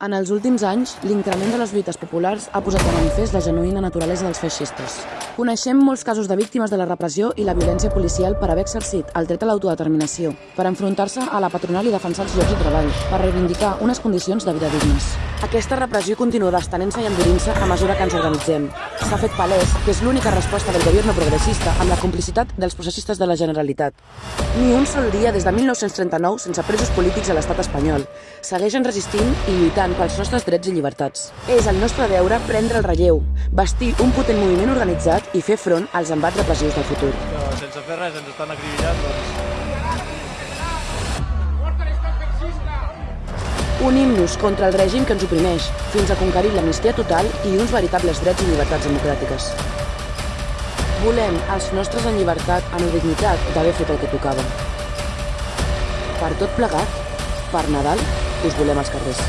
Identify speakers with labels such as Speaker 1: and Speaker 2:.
Speaker 1: En els últims anys, l'increment de les lluites populars ha posat de manifest la genuïna naturalesa dels feixistes. Coneixem molts casos de víctimes de la repressió i la violència policial per haver exercit el dret a l'autodeterminació, per enfrontar-se a la patronal i defensar els llocs de treball, per reivindicar unes condicions de vida dignes. Aquesta repressió continua estenent-se i endurint-se a mesura que ens organitzem. S'ha fet palès que és l'única resposta del govern progressista amb la complicitat dels processistes de la Generalitat. Ni un sol dia des de 1939 sense presos polítics a l'estat espanyol. Segueixen resistint i lluitant pels nostres drets i llibertats. És el nostre deure prendre el relleu, bastir un potent moviment organitzat i fer front als embats repressius del futur.
Speaker 2: sense fer res ens estan acribillant, doncs
Speaker 1: Unim-nos contra el règim que ens oprimeix, fins a conquerir l'amnistia total i uns veritables drets i llibertats democràtiques. Volem els nostres en llibertat amb la dignitat d'haver fet el que tocava. Per tot plegat, per Nadal, us volem als carrers.